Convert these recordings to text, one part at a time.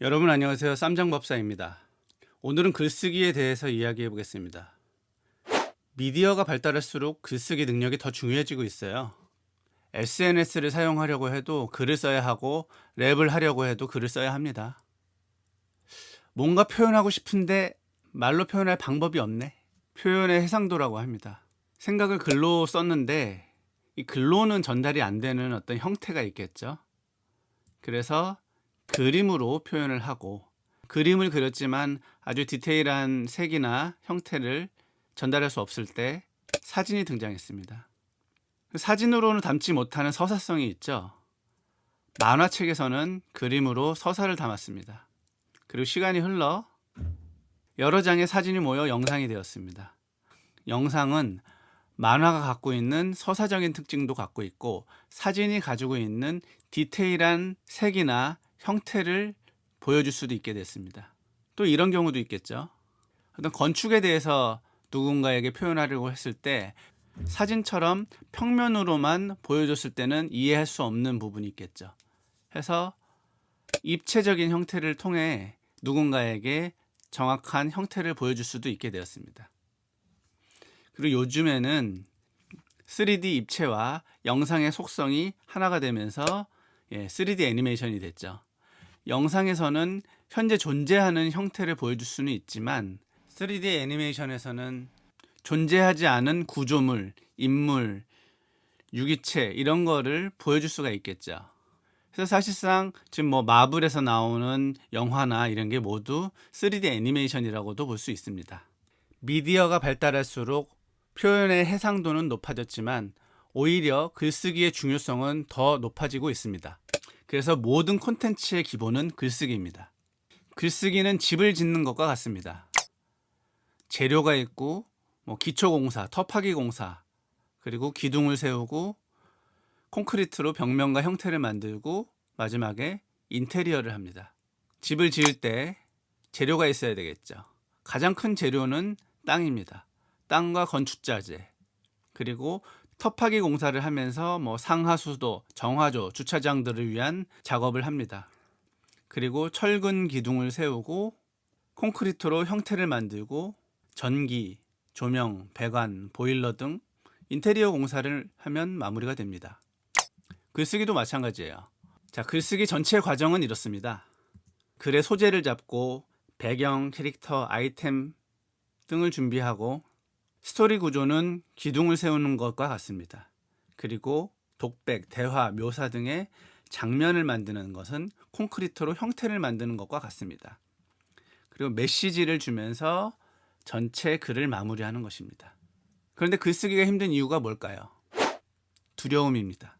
여러분 안녕하세요. 쌈장법사입니다. 오늘은 글쓰기에 대해서 이야기해 보겠습니다. 미디어가 발달할수록 글쓰기 능력이 더 중요해지고 있어요. SNS를 사용하려고 해도 글을 써야 하고 랩을 하려고 해도 글을 써야 합니다. 뭔가 표현하고 싶은데 말로 표현할 방법이 없네. 표현의 해상도라고 합니다. 생각을 글로 썼는데 이 글로는 전달이 안 되는 어떤 형태가 있겠죠. 그래서 그림으로 표현을 하고 그림을 그렸지만 아주 디테일한 색이나 형태를 전달할 수 없을 때 사진이 등장했습니다. 그 사진으로는 담지 못하는 서사성이 있죠. 만화책에서는 그림으로 서사를 담았습니다. 그리고 시간이 흘러 여러 장의 사진이 모여 영상이 되었습니다. 영상은 만화가 갖고 있는 서사적인 특징도 갖고 있고 사진이 가지고 있는 디테일한 색이나 형태를 보여줄 수도 있게 됐습니다. 또 이런 경우도 있겠죠. 어떤 건축에 대해서 누군가에게 표현하려고 했을 때 사진처럼 평면으로만 보여줬을 때는 이해할 수 없는 부분이 있겠죠. 해서 입체적인 형태를 통해 누군가에게 정확한 형태를 보여줄 수도 있게 되었습니다. 그리고 요즘에는 3D 입체와 영상의 속성이 하나가 되면서 3D 예, 애니메이션이 됐죠. 영상에서는 현재 존재하는 형태를 보여줄 수는 있지만 3D 애니메이션에서는 존재하지 않은 구조물, 인물, 유기체 이런 거를 보여줄 수가 있겠죠. 그래서 사실상 지금 뭐 마블에서 나오는 영화나 이런 게 모두 3D 애니메이션이라고도 볼 수 있습니다. 미디어가 발달할수록 표현의 해상도는 높아졌지만 오히려 글쓰기의 중요성은 더 높아지고 있습니다. 그래서 모든 콘텐츠의 기본은 글쓰기입니다. 글쓰기는 집을 짓는 것과 같습니다. 재료가 있고 뭐 기초공사, 터파기 공사, 그리고 기둥을 세우고 콘크리트로 벽면과 형태를 만들고 마지막에 인테리어를 합니다. 집을 지을 때 재료가 있어야 되겠죠. 가장 큰 재료는 땅입니다. 땅과 건축자재, 그리고 터파기 공사를 하면서 뭐 상하수도, 정화조, 주차장들을 위한 작업을 합니다. 그리고 철근 기둥을 세우고 콘크리트로 형태를 만들고 전기, 조명, 배관, 보일러 등 인테리어 공사를 하면 마무리가 됩니다. 글쓰기도 마찬가지예요. 자, 글쓰기 전체 과정은 이렇습니다. 글의 소재를 잡고 배경, 캐릭터, 아이템 등을 준비하고 스토리 구조는 기둥을 세우는 것과 같습니다. 그리고 독백, 대화, 묘사 등의 장면을 만드는 것은 콘크리트로 형태를 만드는 것과 같습니다. 그리고 메시지를 주면서 전체 글을 마무리하는 것입니다. 그런데 글쓰기가 힘든 이유가 뭘까요? 두려움입니다.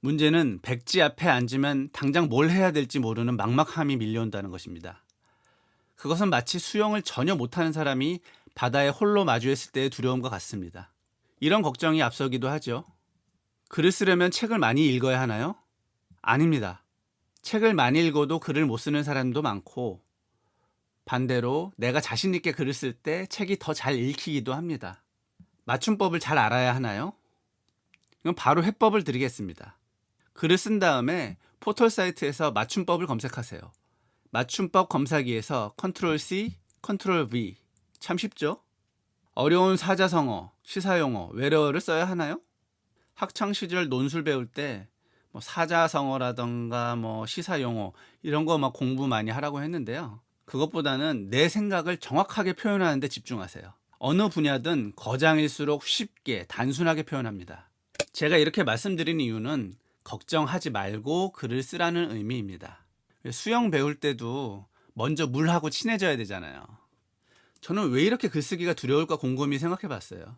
문제는 백지 앞에 앉으면 당장 뭘 해야 될지 모르는 막막함이 밀려온다는 것입니다. 그것은 마치 수영을 전혀 못하는 사람이 바다에 홀로 마주했을 때의 두려움과 같습니다. 이런 걱정이 앞서기도 하죠. 글을 쓰려면 책을 많이 읽어야 하나요? 아닙니다. 책을 많이 읽어도 글을 못 쓰는 사람도 많고 반대로 내가 자신 있게 글을 쓸 때 책이 더 잘 읽히기도 합니다. 맞춤법을 잘 알아야 하나요? 이건 바로 해법을 드리겠습니다. 글을 쓴 다음에 포털 사이트에서 맞춤법을 검색하세요. 맞춤법 검사기에서 컨트롤 C, 컨트롤 V 참 쉽죠? 어려운 사자성어, 시사용어, 외래어를 써야 하나요? 학창시절 논술 배울 때 뭐 사자성어라던가 뭐 시사용어 이런 거 막 공부 많이 하라고 했는데요. 그것보다는 내 생각을 정확하게 표현하는 데 집중하세요. 어느 분야든 거장일수록 쉽게 단순하게 표현합니다. 제가 이렇게 말씀드린 이유는 걱정하지 말고 글을 쓰라는 의미입니다. 수영 배울 때도 먼저 물하고 친해져야 되잖아요. 저는 왜 이렇게 글쓰기가 두려울까 곰곰이 생각해 봤어요.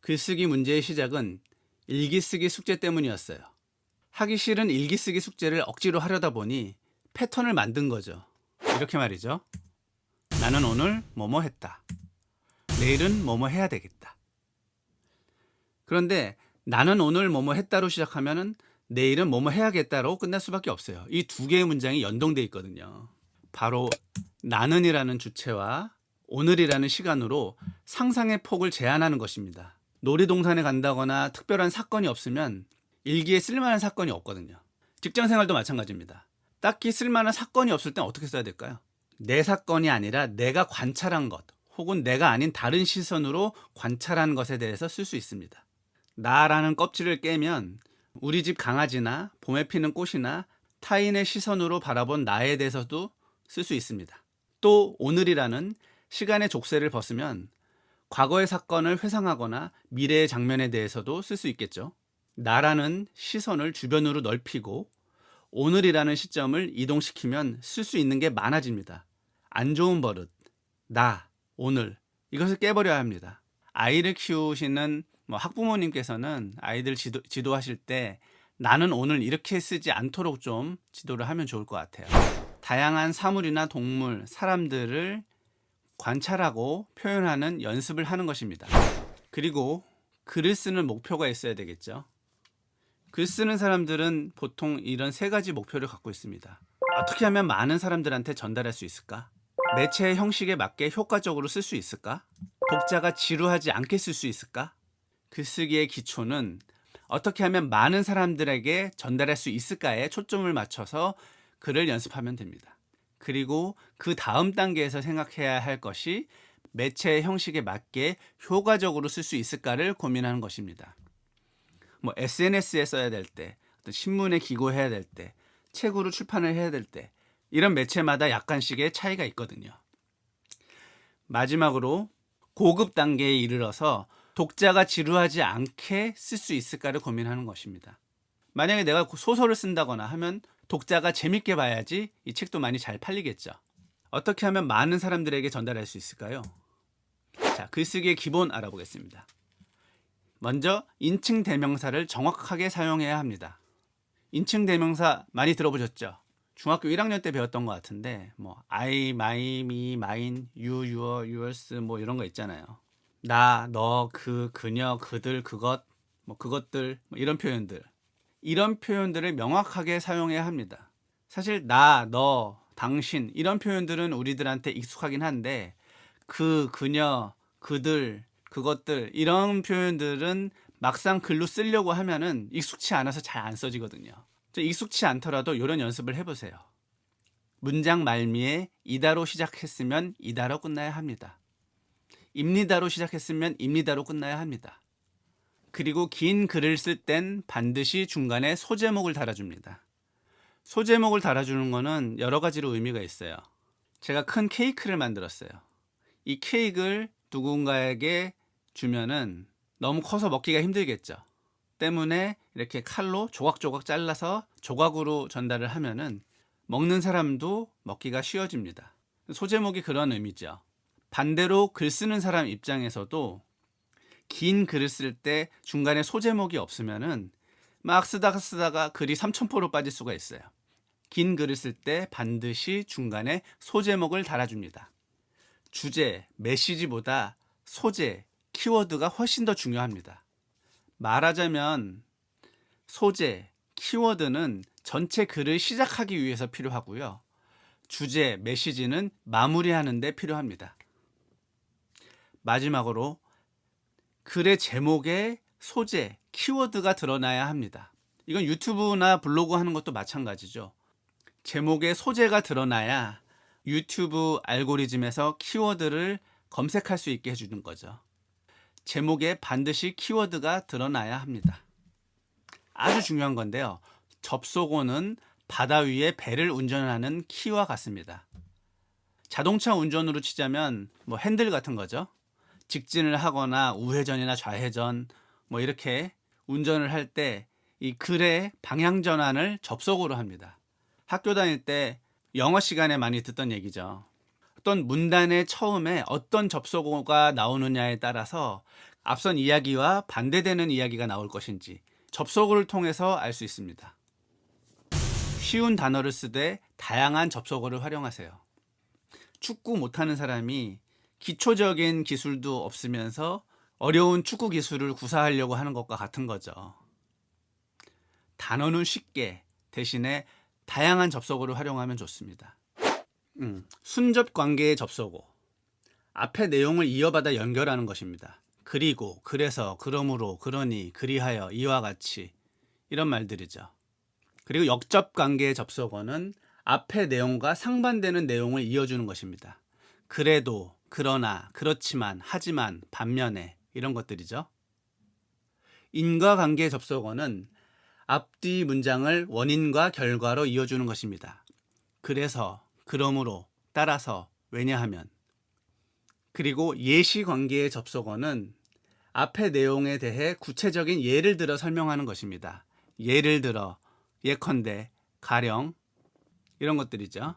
글쓰기 문제의 시작은 일기쓰기 숙제 때문이었어요. 하기 싫은 일기쓰기 숙제를 억지로 하려다 보니 패턴을 만든 거죠. 이렇게 말이죠. 나는 오늘 뭐뭐 했다. 내일은 뭐뭐 해야 되겠다. 그런데 나는 오늘 뭐뭐 했다로 시작하면은 내일은 뭐뭐 해야겠다로 끝날 수밖에 없어요. 이 두 개의 문장이 연동돼 있거든요. 바로 나는이라는 주체와 오늘이라는 시간으로 상상의 폭을 제한하는 것입니다. 놀이동산에 간다거나 특별한 사건이 없으면 일기에 쓸만한 사건이 없거든요. 직장 생활도 마찬가지입니다. 딱히 쓸만한 사건이 없을 땐 어떻게 써야 될까요? 내 사건이 아니라 내가 관찰한 것 혹은 내가 아닌 다른 시선으로 관찰한 것에 대해서 쓸 수 있습니다. 나라는 껍질을 깨면 우리 집 강아지나 봄에 피는 꽃이나 타인의 시선으로 바라본 나에 대해서도 쓸 수 있습니다. 또 오늘이라는 시간의 족쇄를 벗으면 과거의 사건을 회상하거나 미래의 장면에 대해서도 쓸 수 있겠죠. 나라는 시선을 주변으로 넓히고 오늘이라는 시점을 이동시키면 쓸 수 있는 게 많아집니다. 안 좋은 버릇, 나, 오늘 이것을 깨버려야 합니다. 아이를 키우시는 뭐 학부모님께서는 아이들 지도, 지도하실 때 나는 오늘 이렇게 쓰지 않도록 좀 지도를 하면 좋을 것 같아요. 다양한 사물이나 동물, 사람들을 관찰하고 표현하는 연습을 하는 것입니다. 그리고 글을 쓰는 목표가 있어야 되겠죠. 글 쓰는 사람들은 보통 이런 세 가지 목표를 갖고 있습니다. 어떻게 하면 많은 사람들한테 전달할 수 있을까? 매체의 형식에 맞게 효과적으로 쓸 수 있을까? 독자가 지루하지 않게 쓸 수 있을까? 글쓰기의 기초는 어떻게 하면 많은 사람들에게 전달할 수 있을까에 초점을 맞춰서 글을 연습하면 됩니다. 그리고 그 다음 단계에서 생각해야 할 것이 매체의 형식에 맞게 효과적으로 쓸 수 있을까를 고민하는 것입니다. 뭐 SNS에 써야 될 때, 어떤 신문에 기고해야 될 때, 책으로 출판을 해야 될 때, 이런 매체마다 약간씩의 차이가 있거든요. 마지막으로 고급 단계에 이르러서 독자가 지루하지 않게 쓸 수 있을까를 고민하는 것입니다. 만약에 내가 소설을 쓴다거나 하면 독자가 재밌게 봐야지 이 책도 많이 잘 팔리겠죠. 어떻게 하면 많은 사람들에게 전달할 수 있을까요? 자, 글쓰기의 기본 알아보겠습니다. 먼저 인칭 대명사를 정확하게 사용해야 합니다. 인칭 대명사 많이 들어보셨죠? 중학교 1학년 때 배웠던 것 같은데 뭐 I, my, me, mine, you, your, yours 뭐 이런 거 있잖아요. 나, 너, 그, 그녀, 그들, 그것, 뭐 그것들 뭐 이런 표현들 이런 표현들을 명확하게 사용해야 합니다. 사실 나, 너, 당신 이런 표현들은 우리들한테 익숙하긴 한데 그, 그녀, 그들, 그것들 이런 표현들은 막상 글로 쓰려고 하면은 익숙치 않아서 잘 안 써지거든요. 익숙치 않더라도 이런 연습을 해보세요. 문장 말미에 이다로 시작했으면 이다로 끝나야 합니다. 입니다로 시작했으면 입니다로 끝나야 합니다. 그리고 긴 글을 쓸 땐 반드시 중간에 소제목을 달아줍니다. 소제목을 달아주는 거는 여러 가지로 의미가 있어요. 제가 큰 케이크를 만들었어요. 이 케이크를 누군가에게 주면은 너무 커서 먹기가 힘들겠죠. 때문에 이렇게 칼로 조각조각 잘라서 조각으로 전달을 하면은 먹는 사람도 먹기가 쉬워집니다. 소제목이 그런 의미죠. 반대로 글 쓰는 사람 입장에서도 긴 글을 쓸 때 중간에 소제목이 없으면은 막 쓰다가 쓰다가 글이 삼천포로 빠질 수가 있어요. 긴 글을 쓸 때 반드시 중간에 소제목을 달아줍니다. 주제, 메시지보다 소재, 키워드가 훨씬 더 중요합니다. 말하자면 소재, 키워드는 전체 글을 시작하기 위해서 필요하고요. 주제, 메시지는 마무리하는 데 필요합니다. 마지막으로 글의 제목에 소재, 키워드가 드러나야 합니다. 이건 유튜브나 블로그 하는 것도 마찬가지죠. 제목에 소재가 드러나야 유튜브 알고리즘에서 키워드를 검색할 수 있게 해주는 거죠. 제목에 반드시 키워드가 드러나야 합니다. 아주 중요한 건데요. 접속어는 바다 위에 배를 운전하는 키와 같습니다. 자동차 운전으로 치자면 뭐 핸들 같은 거죠. 직진을 하거나 우회전이나 좌회전 뭐 이렇게 운전을 할 때 이 글의 방향 전환을 접속으로 합니다. 학교 다닐 때 영어 시간에 많이 듣던 얘기죠. 어떤 문단의 처음에 어떤 접속어가 나오느냐에 따라서 앞선 이야기와 반대되는 이야기가 나올 것인지 접속어를 통해서 알 수 있습니다. 쉬운 단어를 쓰되 다양한 접속어를 활용하세요. 축구 못하는 사람이 기초적인 기술도 없으면서 어려운 축구 기술을 구사하려고 하는 것과 같은 거죠. 단어는 쉽게 대신에 다양한 접속어를 활용하면 좋습니다. 음, 순접 관계의 접속어. 앞에 내용을 이어받아 연결하는 것입니다. 그리고, 그래서, 그러므로, 그러니, 그리하여, 이와 같이 이런 말들이죠. 그리고 역접 관계의 접속어는 앞의 내용과 상반되는 내용을 이어주는 것입니다. 그래도, 그러나, 그렇지만, 하지만, 반면에 이런 것들이죠. 인과관계 접속어는 앞뒤 문장을 원인과 결과로 이어주는 것입니다. 그래서, 그러므로, 따라서, 왜냐하면. 그리고 예시 관계의 접속어는 앞의 내용에 대해 구체적인 예를 들어 설명하는 것입니다. 예를 들어, 예컨대, 가령, 이런 것들이죠.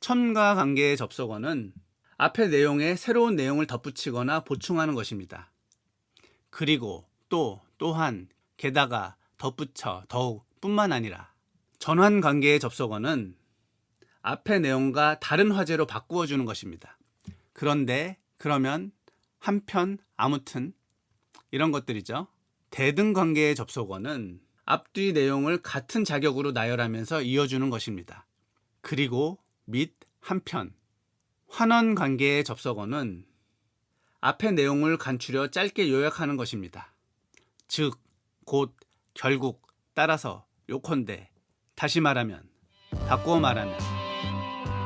첨가 관계의 접속어는 앞의 내용에 새로운 내용을 덧붙이거나 보충하는 것입니다. 그리고 또, 또한, 게다가, 덧붙여, 더욱, 뿐만 아니라 전환 관계의 접속어는 앞의 내용과 다른 화제로 바꾸어 주는 것입니다. 그런데, 그러면, 한편, 아무튼 이런 것들이죠. 대등 관계의 접속어는 앞뒤 내용을 같은 자격으로 나열하면서 이어주는 것입니다. 그리고 및 한편 환원 관계의 접속어는 앞의 내용을 간추려 짧게 요약하는 것입니다. 즉, 곧, 결국, 따라서, 요컨대, 다시 말하면, 바꾸어 말하면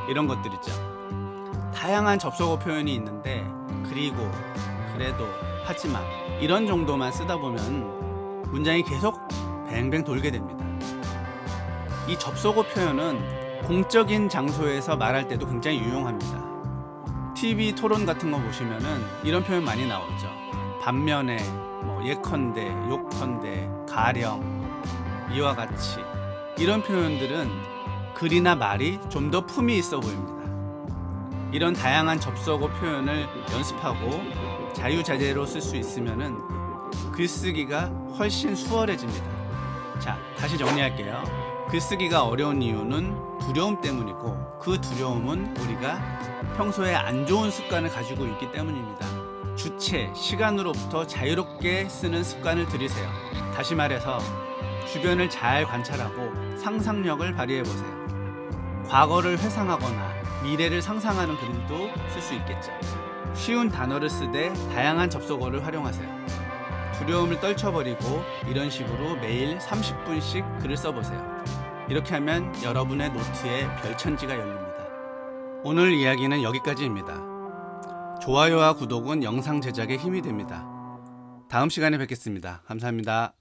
이런 것들이죠. 다양한 접속어 표현이 있는데 그리고, 그래도, 하지만 이런 정도만 쓰다 보면 문장이 계속 뱅뱅 돌게 됩니다. 이 접속어 표현은 공적인 장소에서 말할 때도 굉장히 유용합니다. TV 토론 같은 거 보시면은 이런 표현 많이 나오죠. 반면에 뭐 예컨대, 욕컨대, 가령 이와 같이 이런 표현들은 글이나 말이 좀 더 품이 있어 보입니다. 이런 다양한 접속어 표현을 연습하고 자유자재로 쓸 수 있으면은 글쓰기가 훨씬 수월해집니다. 자, 다시 정리할게요. 글쓰기가 어려운 이유는 두려움 때문이고 그 두려움은 우리가 평소에 안 좋은 습관을 가지고 있기 때문입니다. 주체, 시간으로부터 자유롭게 쓰는 습관을 들이세요. 다시 말해서 주변을 잘 관찰하고 상상력을 발휘해 보세요. 과거를 회상하거나 미래를 상상하는 글도 쓸 수 있겠죠. 쉬운 단어를 쓰되 다양한 접속어를 활용하세요. 두려움을 떨쳐버리고 이런 식으로 매일 30분씩 글을 써보세요. 이렇게 하면 여러분의 노트에 별천지가 열립니다. 오늘 이야기는 여기까지입니다. 좋아요와 구독은 영상 제작에 힘이 됩니다. 다음 시간에 뵙겠습니다. 감사합니다.